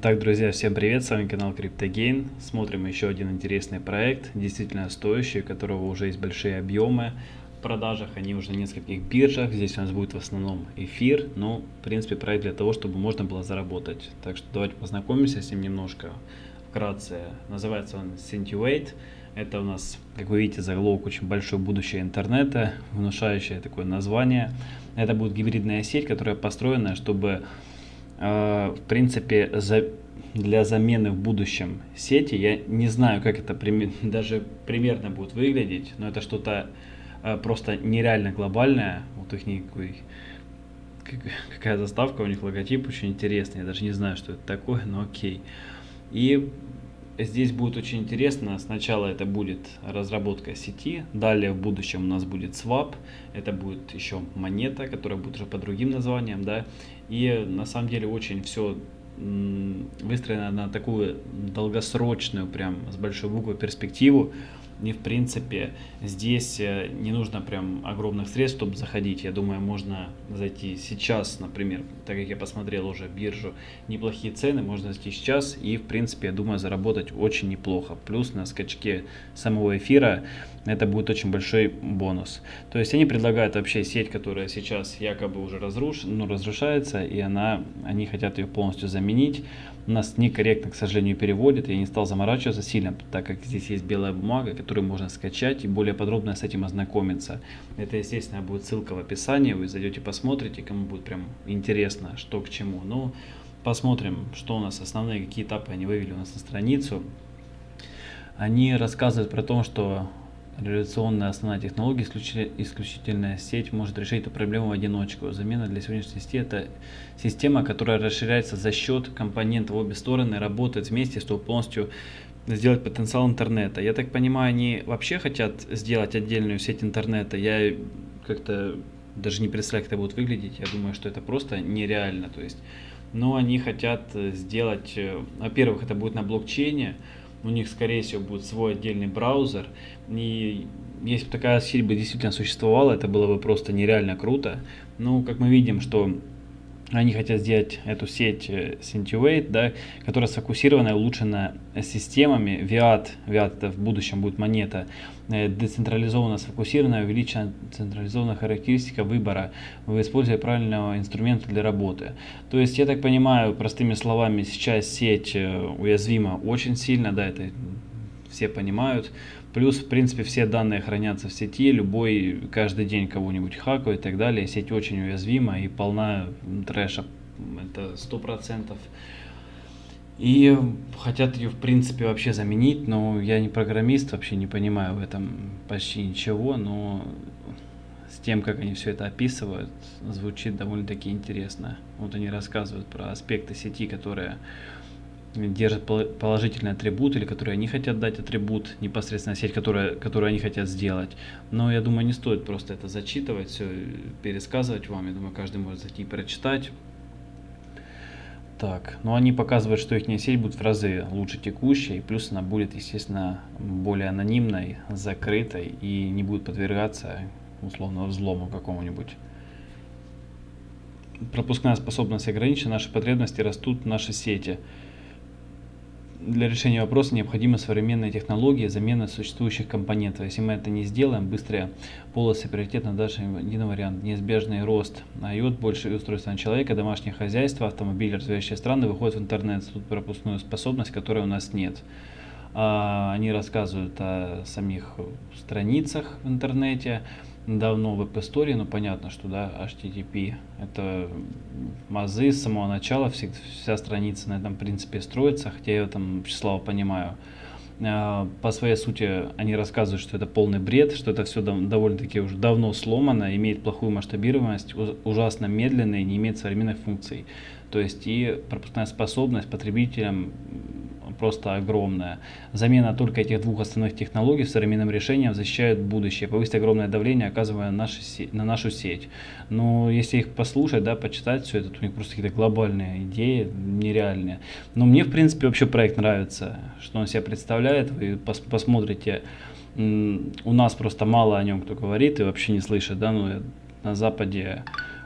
Итак, друзья, всем привет, с вами канал CryptoGain. Смотрим еще один интересный проект, действительно стоящий, у которого уже есть большие объемы в продажах, они уже на нескольких биржах. Здесь у нас будет в основном эфир, но, в принципе, проект для того, чтобы можно было заработать. Так что давайте познакомимся с ним немножко вкратце. Называется он Centuate. Это у нас, как вы видите, заголовок очень большое будущее интернета, внушающее такое название. Это будет гибридная сеть, которая построена, чтобы в принципе, за, для замены в будущем сети. Я не знаю, как это даже примерно будет выглядеть, но это что-то э, просто нереально глобальное. Вот их никакой, какая заставка, у них логотип очень интересный. Я даже не знаю, что это такое, но окей. И здесь будет очень интересно. Сначала это будет разработка сети, далее в будущем у нас будет swap, это будет еще монета, которая будет уже по другим названиям, да. И на самом деле очень все выстроено на такую долгосрочную, прям с большой буквы перспективу. И в принципе здесь э, не нужно прям огромных средств, чтобы заходить. Я думаю, можно зайти сейчас, например, так как я посмотрел уже биржу, неплохие цены, можно зайти сейчас и в принципе, я думаю, заработать очень неплохо. Плюс на скачке самого эфира это будет очень большой бонус. То есть они предлагают вообще сеть, которая сейчас якобы уже разруш... ну, разрушается, и она, они хотят ее полностью заменить. У нас некорректно, к сожалению, переводит. Я не стал заморачиваться сильно, так как здесь есть белая бумага, которую можно скачать и более подробно с этим ознакомиться. Это, естественно, будет ссылка в описании. Вы зайдете, посмотрите, кому будет прям интересно, что к чему. Ну, посмотрим, что у нас основные, какие этапы они вывели у нас на страницу. Они рассказывают про то, что Реляционная основная технология, исключительная сеть может решить эту проблему в одиночку. Замена для сегодняшней сети – это система, которая расширяется за счет компонентов обе стороны, работает вместе, чтобы полностью сделать потенциал интернета. Я так понимаю, они вообще хотят сделать отдельную сеть интернета. Я как-то даже не представляю, как это будет выглядеть. Я думаю, что это просто нереально. То есть, но они хотят сделать, э, во-первых, это будет на блокчейне, у них, скорее всего, будет свой отдельный браузер. И если бы такая сеть бы действительно существовала, это было бы просто нереально круто. Но, как мы видим, что они хотят сделать эту сеть Centuate, э, да, которая сфокусирована и улучшена системами. VIAT, VIAT это в будущем будет монета, э, децентрализованно сфокусированная, увеличена централизованная характеристика выбора в использовании правильного инструмента для работы. То есть, я так понимаю, простыми словами, сейчас сеть э, уязвима очень сильно, да, это все понимают. Плюс, в принципе, все данные хранятся в сети, любой каждый день кого-нибудь хакает и так далее. Сеть очень уязвима и полна трэша, это сто процентов. И хотят ее, в принципе, вообще заменить, но я не программист, вообще не понимаю в этом почти ничего, но с тем, как они все это описывают, звучит довольно-таки интересно. Вот они рассказывают про аспекты сети, которые держат положительный атрибут или которые они хотят дать атрибут, непосредственно сеть, которая, которую они хотят сделать. Но я думаю, не стоит просто это зачитывать, все пересказывать вам. Я думаю, каждый может зайти и прочитать. Так, но они показывают, что их сеть будет в разы лучше текущей, плюс она будет, естественно, более анонимной, закрытой и не будет подвергаться условно взлому какому-нибудь. Пропускная способность ограничена, наши потребности растут, наши сети – для решения вопроса необходимы современные технологии замены существующих компонентов. Если мы это не сделаем, быстрые полосы приоритет на даже один вариант. Неизбежный рост IOT, больше устройства человека, домашнее хозяйство, автомобили, развивающие страны выходят в интернет. Тут пропускную способность, которой у нас нет. А, они рассказывают о самих страницах в интернете, давно в App Store, но понятно, что да, HTTP это мазы с самого начала, вся, вся страница на этом принципе строится, хотя я там слава понимаю. А, по своей сути они рассказывают, что это полный бред, что это все довольно-таки уже давно сломано, имеет плохую масштабируемость, ужасно медленно и не имеет современных функций. То есть и пропускная способность потребителям просто огромная. Замена только этих двух основных технологий современным решением защищает будущее, повысит огромное давление, оказывая на, наши, на нашу сеть. Но если их послушать, да, почитать все это, у них просто какие-то глобальные идеи, нереальные. Но мне, в принципе, вообще проект нравится, что он себя представляет. Вы пос посмотрите, у нас просто мало о нем кто говорит и вообще не слышит, да, но на Западе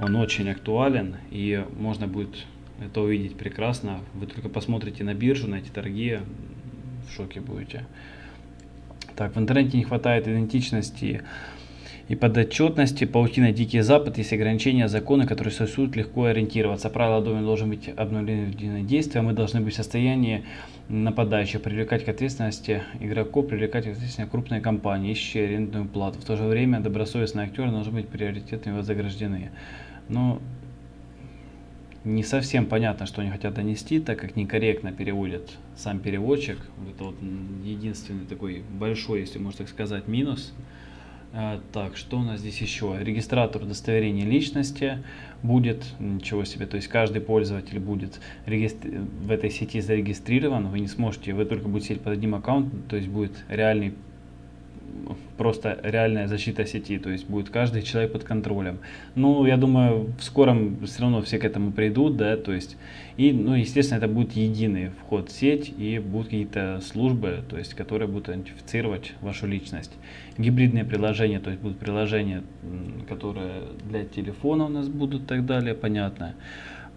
он очень актуален и можно будет это увидеть прекрасно. Вы только посмотрите на биржу, на эти торги, в шоке будете. Так, в интернете не хватает идентичности и подотчетности, паутина Дикий Запад, есть ограничения, законы, которые существуют, легко ориентироваться. Правила дома должны быть обновлены в действия, мы должны быть в состоянии нападающих, привлекать к ответственности игроков, привлекать к ответственности крупные компании, ищущие арендную плату. В то же время добросовестные актеры должны быть приоритетами вознаграждены. Но не совсем понятно, что они хотят донести, так как некорректно переводит сам переводчик. Это вот единственный такой большой, если можно так сказать, минус. А, так, что у нас здесь еще? Регистратор удостоверения личности будет, ничего себе, то есть каждый пользователь будет в этой сети зарегистрирован, вы не сможете, вы только будете сидеть под одним аккаунтом, то есть будет реальный просто реальная защита сети, то есть будет каждый человек под контролем. Ну, я думаю, в скором все равно все к этому придут, да, то есть, и, ну, естественно, это будет единый вход в сеть и будут какие-то службы, то есть, которые будут идентифицировать вашу личность. Гибридные приложения, то есть будут приложения, которые для телефона у нас будут и так далее, понятно.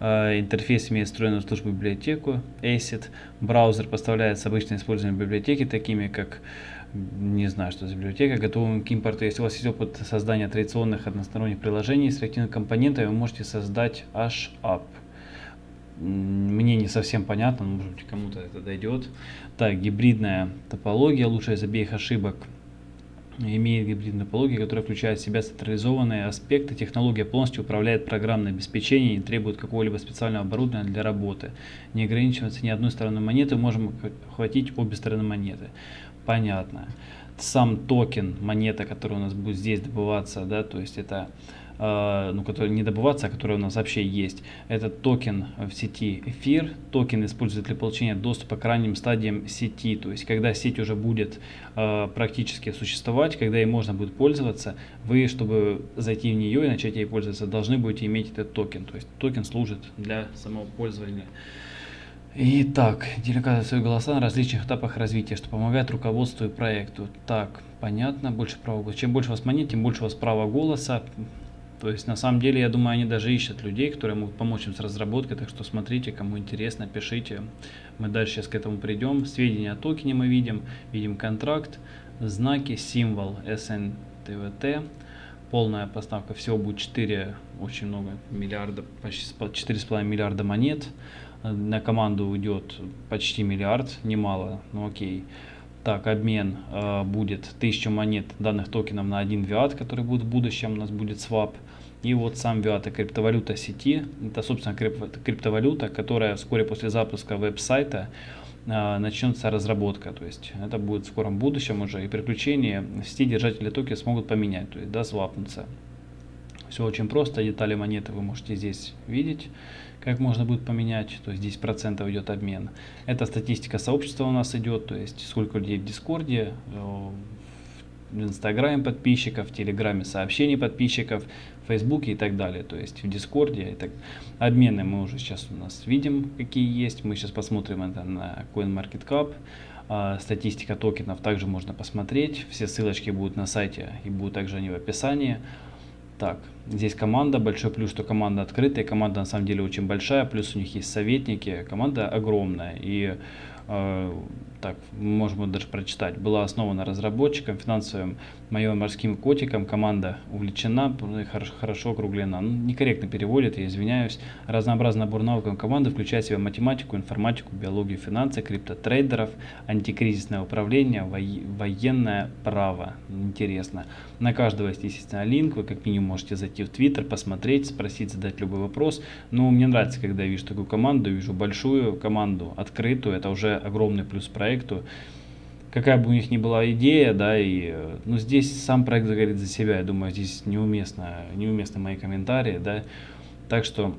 А, интерфейс имеет встроенную службу библиотеку ACID. Браузер поставляет с обычным использованием библиотеки, такими как не знаю, что за библиотека, готовым к импорту. Если у вас есть опыт создания традиционных односторонних приложений с реактивными компонентами, вы можете создать HApp. Мне не совсем понятно, может быть кому-то это дойдет. Так, гибридная топология, лучшая из обеих ошибок имеет гибридную топологию, которая включает в себя централизованные аспекты. Технология полностью управляет программное обеспечение и требует какого-либо специального оборудования для работы. Не ограничивается ни одной стороной монеты, можем охватить обе стороны монеты понятно. Сам токен, монета, которая у нас будет здесь добываться, да, то есть это э, ну, который не добываться, а который у нас вообще есть. этот токен в сети эфир. Токен используется для получения доступа к ранним стадиям сети. То есть, когда сеть уже будет э, практически существовать, когда ей можно будет пользоваться, вы, чтобы зайти в нее и начать ей пользоваться, должны будете иметь этот токен. То есть, токен служит для самого пользования. Итак, делегация голоса на различных этапах развития, что помогает руководству и проекту. Так, понятно, больше права голоса. Чем больше вас монет, тем больше у вас права голоса. То есть, на самом деле, я думаю, они даже ищут людей, которые могут помочь им с разработкой. Так что смотрите, кому интересно, пишите. Мы дальше сейчас к этому придем. Сведения о токене мы видим. Видим контракт, знаки, символ SNTVT. Полная поставка всего будет 4, очень много, миллиарда, почти 4,5 миллиарда монет на команду уйдет почти миллиард, немало, но окей. Так, обмен э, будет 1000 монет данных токенов на один виат, который будет в будущем, у нас будет свап. И вот сам виат это криптовалюта сети, это собственно крип криптовалюта, которая вскоре после запуска веб-сайта э, начнется разработка, то есть это будет в скором будущем уже, и приключения сети держатели токена смогут поменять, то есть да, свапнуться. Все очень просто, детали монеты вы можете здесь видеть как можно будет поменять, то есть 10% идет обмен. Это статистика сообщества у нас идет, то есть сколько людей в Дискорде, э, в Инстаграме подписчиков, в Телеграме сообщений подписчиков, в Фейсбуке и так далее. То есть в Дискорде. Так. Обмены мы уже сейчас у нас видим, какие есть. Мы сейчас посмотрим это на CoinMarketCap. А, статистика токенов также можно посмотреть. Все ссылочки будут на сайте и будут также они в описании. Так, здесь команда, большой плюс, что команда открытая, команда на самом деле очень большая, плюс у них есть советники, команда огромная. И э, так, можем даже прочитать, была основана разработчиком, финансовым моим морским котиком, команда увлечена, хорошо, округлена. Ну, некорректно переводит, я извиняюсь. Разнообразный набор навыков команды включает в себя математику, информатику, биологию, финансы, криптотрейдеров, антикризисное управление, военное право. Интересно. На каждого есть, естественно, линк, вы как минимум можете зайти в Твиттер, посмотреть, спросить, задать любой вопрос. Но мне нравится, когда я вижу такую команду, вижу большую команду, открытую, это уже огромный плюс проекту. Какая бы у них ни была идея, да, и, ну, здесь сам проект говорит за себя, я думаю, здесь неуместно, неуместны мои комментарии, да, так что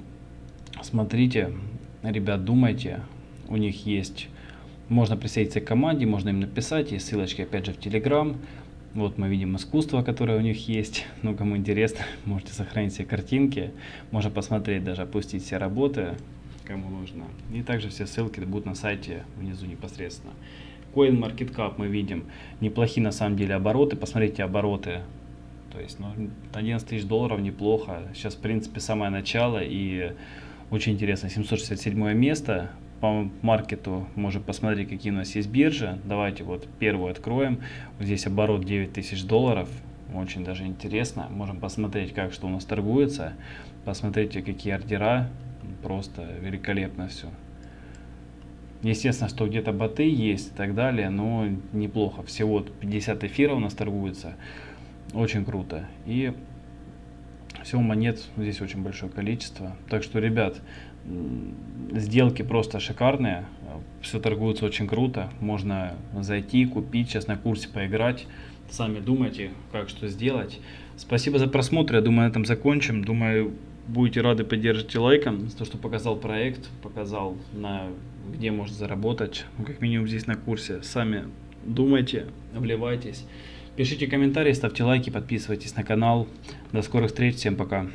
смотрите, ребят, думайте, у них есть, можно присоединиться к команде, можно им написать, есть ссылочки, опять же, в Telegram, вот мы видим искусство, которое у них есть. Ну, кому интересно, можете сохранить все картинки. Можно посмотреть, даже опустить все работы кому нужно. И также все ссылки будут на сайте внизу непосредственно. CoinMarketCap мы видим неплохие на самом деле обороты. Посмотрите обороты. То есть ну, 11 тысяч долларов неплохо. Сейчас в принципе самое начало и Очень интересно, 767 место. По маркету можем посмотреть, какие у нас есть биржи. Давайте вот первую откроем. Вот здесь оборот 9000 долларов. Очень даже интересно. Можем посмотреть, как что у нас торгуется. Посмотрите, какие ордера. Просто великолепно все. Естественно, что где-то боты есть и так далее, но неплохо. Всего 50 эфира у нас торгуется. Очень круто. И всего монет здесь очень большое количество. Так что, ребят, сделки просто шикарные. Все торгуется очень круто. Можно зайти, купить, сейчас на курсе поиграть. Сами думайте, как что сделать. Спасибо за просмотр. Я думаю, на этом закончим. Думаю, будете рады, поддержите лайком. То, что показал проект, показал, на где можно заработать. Ну, как минимум здесь на курсе. Сами думайте, вливайтесь. Пишите комментарии, ставьте лайки, подписывайтесь на канал. До скорых встреч, всем пока.